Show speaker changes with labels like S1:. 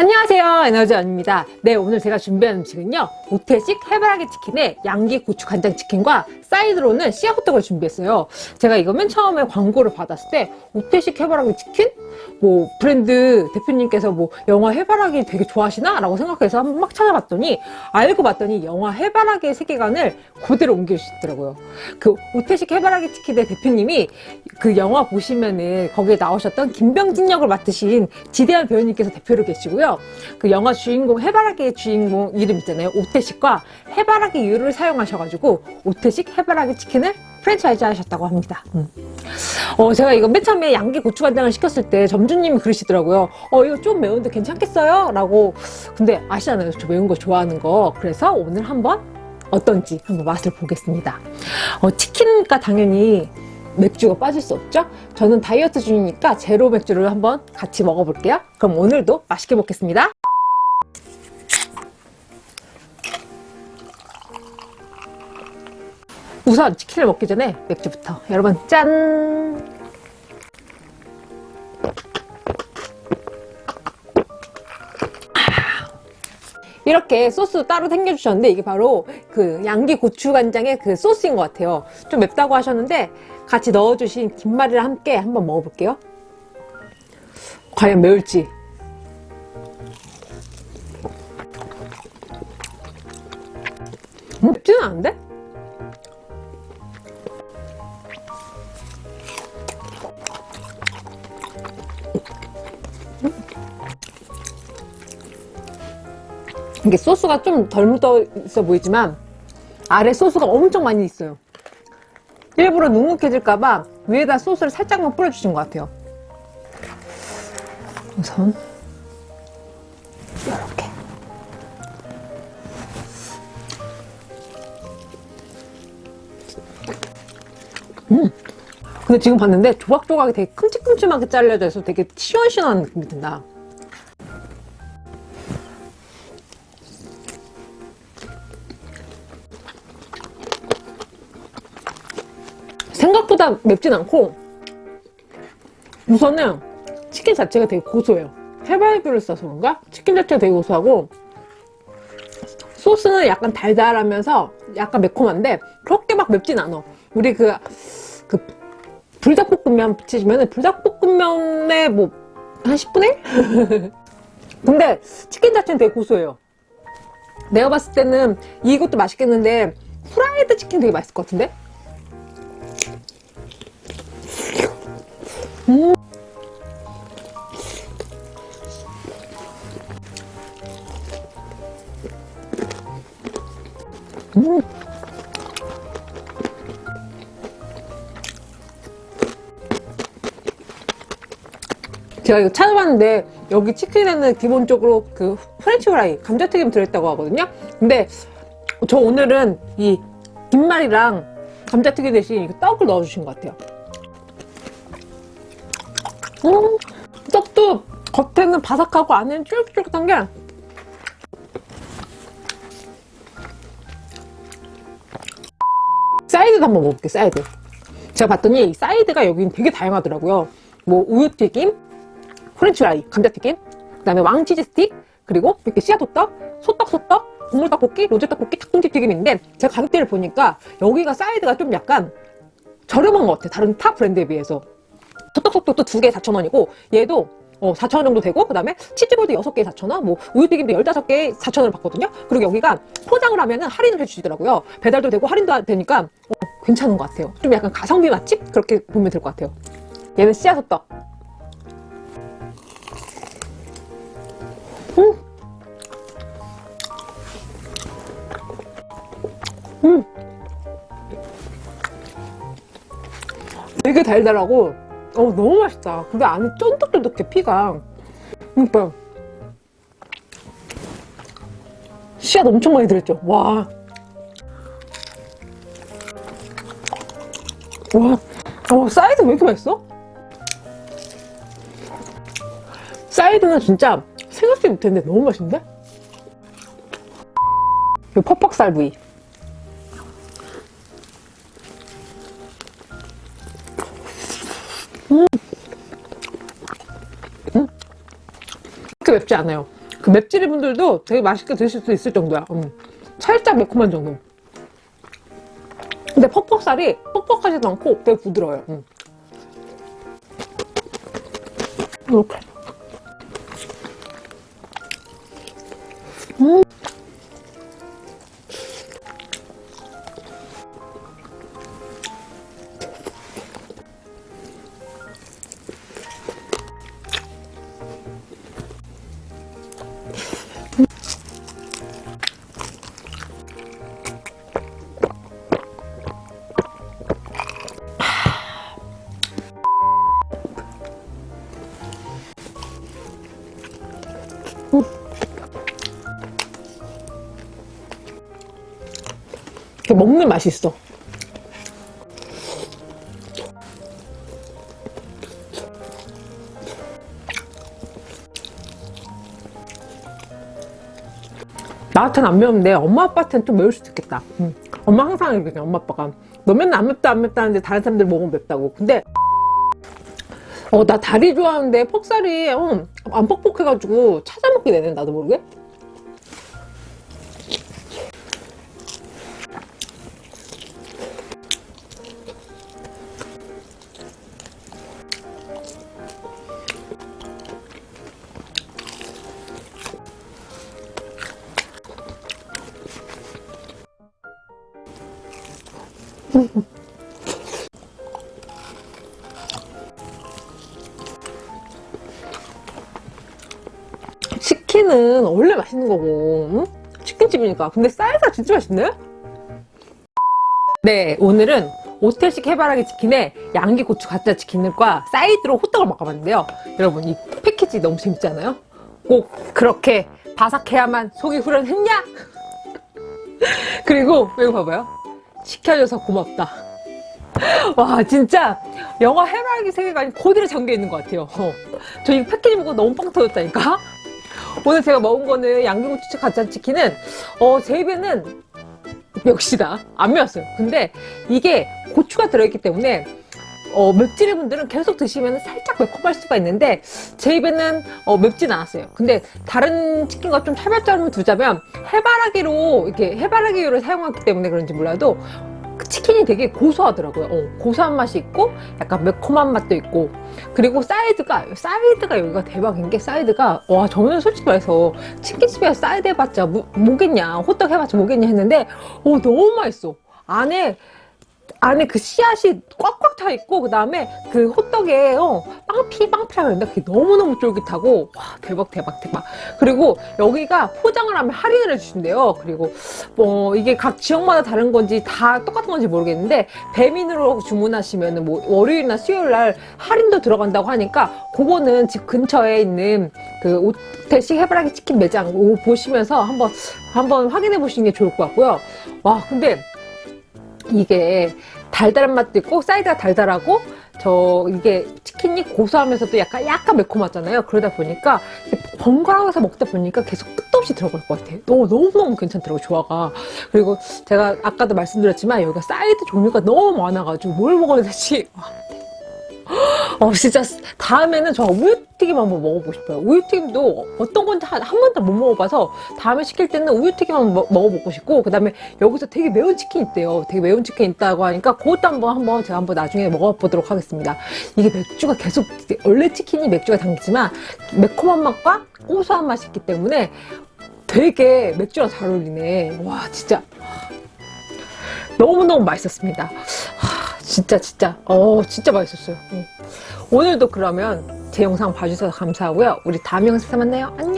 S1: 안녕하세요 에너지원입니다 네 오늘 제가 준비한 음식은요 오태식 해바라기 치킨에 양기 고추 간장 치킨과 사이드로는 씨앗호떡을 준비했어요 제가 이거 맨 처음에 광고를 받았을 때 오태식 해바라기 치킨? 뭐 브랜드 대표님께서 뭐 영화 해바라기 되게 좋아하시나? 라고 생각해서 한번 막 찾아봤더니 알고 봤더니 영화 해바라기의 세계관을 그대로 옮겨주시더라고요 그 오태식 해바라기 치킨의 대표님이 그 영화 보시면은 거기에 나오셨던 김병진 역을 맡으신 지대한 배우님께서 대표로 계시고요 그 영화 주인공 해바라기의 주인공 이름 있잖아요. 오태식과 해바라기 유를 사용하셔가지고 오태식 해바라기 치킨을 프랜차이즈 하셨다고 합니다. 음. 어, 제가 이거 맨 처음에 양기 고추간장을 시켰을 때 점주님이 그러시더라고요. 어 이거 좀 매운데 괜찮겠어요? 라고. 근데 아시잖아요. 저 매운 거 좋아하는 거. 그래서 오늘 한번 어떤지 한번 맛을 보겠습니다. 어, 치킨과 당연히 맥주가 빠질 수 없죠? 저는 다이어트 중이니까 제로 맥주를 한번 같이 먹어볼게요. 그럼 오늘도 맛있게 먹겠습니다. 우선 치킨을 먹기 전에 맥주부터 여러분 짠! 이렇게 소스 따로 챙겨주셨는데 이게 바로 그 양기 고추간장의 그 소스인 것 같아요. 좀 맵다고 하셨는데 같이 넣어주신 김말이랑 함께 한번 먹어볼게요. 과연 매울지. 음, 맵지는 않은데? 이게 소스가 좀 덜 묻어 있어 보이지만 아래 소스가 엄청 많이 있어요. 일부러 눅눅해질까봐 위에다 소스를 살짝만 뿌려주신 것 같아요. 우선 이렇게. 음. 근데 지금 봤는데 조각조각이 되게 큼직큼직하게 잘려져 있어 되게 시원시원한 느낌이 든다 생각보다 맵진 않고 우선은 치킨 자체가 되게 고소해요 해바라기를 써서 그런가? 치킨 자체가 되게 고소하고 소스는 약간 달달하면서 약간 매콤한데 그렇게 막 맵진 않아 우리 그, 그 불닭볶음면 붙이시면 불닭볶음면에 뭐 한 10분의 1? 근데 치킨 자체는 되게 고소해요 내가 봤을 때는 이것도 맛있겠는데 후라이드 치킨 되게 맛있을 것 같은데? 음. 음. 제가 이거 찾아봤는데 여기 치킨에는 기본적으로 그 French fry 감자튀김 들어있다고 하거든요 근데 저 오늘은 이 김말이랑 감자튀김 대신 이거 떡을 넣어주신 것 같아요 음, 떡도 겉에는 바삭하고 안에는 쫄깃쫄깃한 게. 사이드도 한번 먹어볼게요 사이드. 제가 봤더니 사이드가 여기는 되게 다양하더라고요. 뭐 우유튀김, 프렌치프라이, 감자튀김 그 다음에 왕치즈 스틱 그리고 이렇게 씨앗 호떡, 소떡 소떡, 국물 떡볶이, 로제 떡볶이, 닭똥집 튀김인데 제가 가격대를 보니까 여기가 사이드가 좀 약간 저렴한 것 같아요. 다른 타 브랜드에 비해서 소떡소떡도 두 개에 4,000원이고 얘도 어, 4,000원 정도 되고 그 다음에 치즈볼도 6개에 4,000원 뭐 우유튀김도 15개에 4,000원을 받거든요 그리고 여기가 포장을 하면 은 할인을 해주시더라고요 배달도 되고 할인도 되니까 어, 괜찮은 것 같아요 좀 약간 가성비 맛집? 그렇게 보면 될 것 같아요 얘는 씨앗 호떡 음. 음. 되게 달달하고 어 너무 맛있다. 근데 안에 쫀득쫀득해 피가. 그러니까 씨앗 엄청 많이 들었죠? 와. 와, 어, 사이드 왜 이렇게 맛있어? 사이드는 진짜 생각지 못했는데 너무 맛있는데? 이 퍽퍽살 부위 음. 음. 그렇게 맵지 않아요 그 맵찔이 분들도 되게 맛있게 드실 수 있을 정도야. 음. 살짝 매콤한 정도. 근데 퍽퍽살이 퍽퍽하지도 않고 되게 부드러워요. 음. 이렇게. 음. 이렇게 먹는 맛이 있어. 나한테는 안 매운데 엄마 아빠한테는 좀 매울 수도 있겠다. 음. 엄마 항상 이렇게 엄마 아빠가 너 맨날 안 맵다 안 맵다 하는데 다른 사람들 먹으면 맵다고. 근데 어 나 다리 좋아하는데 퍽살이 어, 안 퍽퍽해가지고 찾아 먹게 되네 나도 모르게. 치킨은 원래 맛있는 거고 응? 치킨집이니까 근데 쌀가 진짜 맛있네 네 오늘은 오텔식 해바라기 치킨에 양기 고추 가짜 치킨과 사이드로 호떡을 먹어봤는데요 여러분 이 패키지 너무 재밌지 않아요? 꼭 그렇게 바삭해야만 속이 후련했냐? 그리고 여기 봐봐요 시켜줘서 고맙다 와 진짜 영화 해바라기 세계관이 그대로 잠겨있는 것 같아요 어. 저 이 패키지 보고 너무 빵 터졌다니까 오늘 제가 먹은 거는 양념고추 가짜치킨은 어, 제 입에는 역시다. 안 매웠어요. 근데 이게 고추가 들어있기 때문에 어, 맵찔이 분들은 계속 드시면 살짝 매콤할 수가 있는데 제 입에는 어, 맵진 않았어요. 근데 다른 치킨과 좀 차별점을 두자면 해바라기로 이렇게 해바라기를 사용하기 때문에 그런지 몰라도 그 치킨이 되게 고소하더라고요. 어, 고소한 맛이 있고 약간 매콤한 맛도 있고 그리고 사이드가 사이드가 여기가 대박인 게 사이드가 와 저는 솔직히 말해서 치킨집에 사이드 해봤자 뭐, 뭐겠냐 호떡 해봤자 뭐겠냐 했는데 오 너무 맛있어. 안에 안에 그 씨앗이 꽉꽉 차 있고 그 다음에 그 호떡에 어, 빵피 빵피라 그랬는데 그게 너무너무 쫄깃하고 와 대박 대박 대박. 그리고 여기가 포장을 하면 할인을 해주신대요. 그리고 뭐 이게 각 지역마다 다른 건지 다 똑같은 건지 모르겠는데 배민으로 주문하시면 뭐 월요일이나 수요일 날 할인도 들어간다고 하니까 그거는 집 근처에 있는 그 오태식 해바라기 치킨 매장 보시면서 한번 한번 확인해 보시는 게 좋을 것 같고요. 와 근데 이게 달달한 맛도 있고 사이드가 달달하고 저 이게 치킨이 고소하면서도 약간 약간 매콤하잖아요. 그러다 보니까 번갈아가서 먹다 보니까 계속 끝도 없이 들어갈 것 같아요. 너무 너무너무 괜찮더라고요 조화가. 그리고 제가 아까도 말씀드렸지만 여기가 사이드 종류가 너무 많아가지고 뭘 먹어야 될지. 와, 어 진짜 다음에는 저 우유튀김 한번 먹어보고 싶어요. 우유튀김도 어떤 건지 한, 한 번도 못 먹어봐서 다음에 시킬 때는 우유튀김 한번 먹, 먹어보고 싶고 그 다음에 여기서 되게 매운 치킨 있대요. 되게 매운 치킨 있다고 하니까 그것도 한번 한번 제가 한번 나중에 먹어보도록 하겠습니다. 이게 맥주가 계속 원래 치킨이 맥주가 당기지만 매콤한 맛과 고소한 맛이 있기 때문에 되게 맥주랑 잘 어울리네. 와 진짜. 너무너무 맛있었습니다. 하, 진짜 진짜. 어 진짜 맛있었어요. 응. 오늘도 그러면 제 영상 봐주셔서 감사하고요. 우리 다음 영상에서 만나요. 안녕